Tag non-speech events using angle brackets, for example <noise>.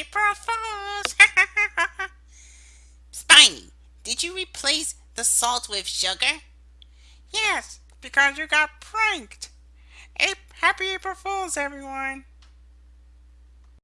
April Fools! <laughs> Spiny, did you replace the salt with sugar? Yes, because you got pranked. A happy April Fools, everyone!